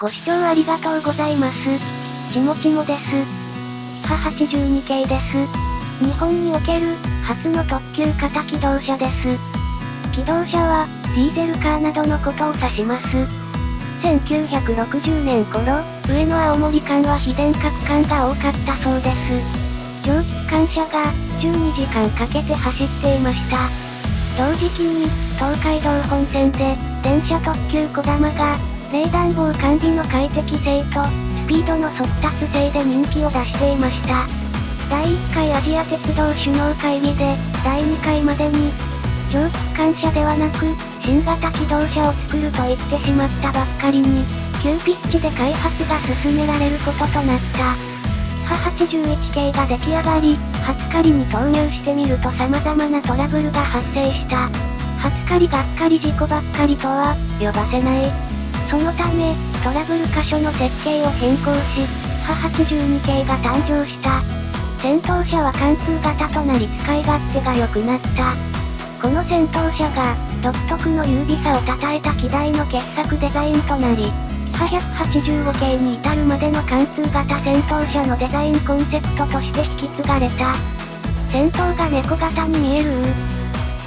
ご視聴ありがとうございます。ちもちもです。キハ82系です。日本における、初の特急型機動車です。機動車は、ディーゼルカーなどのことを指します。1960年頃、上野青森間は非電化区間が多かったそうです。蒸気機関車が、12時間かけて走っていました。同時期に、東海道本線で、電車特急こだまが、冷暖房管理の快適性と、スピードの速達性で人気を出していました。第1回アジア鉄道首脳会議で、第2回までに、蒸気機関車ではなく、新型機動車を作ると言ってしまったばっかりに、急ピッチで開発が進められることとなった。ハ81系が出来上がり、初狩りに投入してみると様々なトラブルが発生した。初狩りがっかり事故ばっかりとは、呼ばせない。そのため、トラブル箇所の設計を変更し、ハ82系が誕生した。戦闘車は貫通型となり使い勝手が良くなった。この戦闘車が、独特の優美さを称えた機体の傑作デザインとなり、キハ185系に至るまでの貫通型戦闘車のデザインコンセプトとして引き継がれた。戦闘が猫型に見える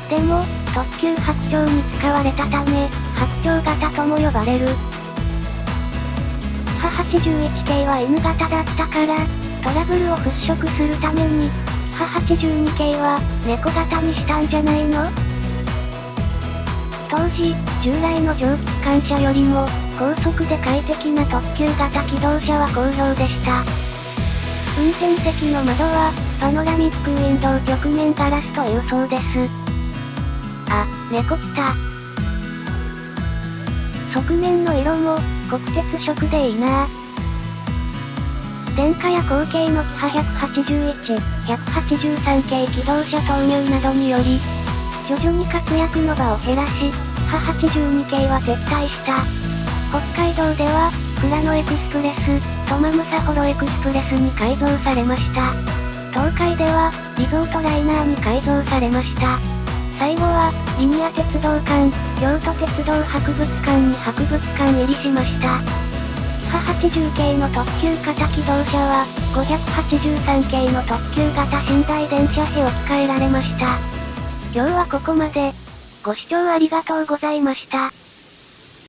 でも、特急白鳥に使われたため、白鳥型とも呼ばれる。ハ81系は N 型だったから、トラブルを払拭するために、ハ82系は、猫型にしたんじゃないの？当時、従来の蒸気機関車よりも、高速で快適な特急型機動車は好評でした。運転席の窓は、パノラミックウィンドウ曲面ガラスというそうです。あ、猫来た。側面の色も、国鉄色でいいな電化や後継のキハ181、183系機動車投入などにより、徐々に活躍の場を減らし、キハ82系は撤退した。北海道では、富良野エクスプレス、トマムサホロエクスプレスに改造されました。東海では、リゾートライナーに改造されました。最後は、リニア鉄道館、京都鉄道博物館に博物館入りしました。キハ80系の特急型機動車は、583系の特急型寝台電車へ置き換えられました。今日はここまで。ご視聴ありがとうございました。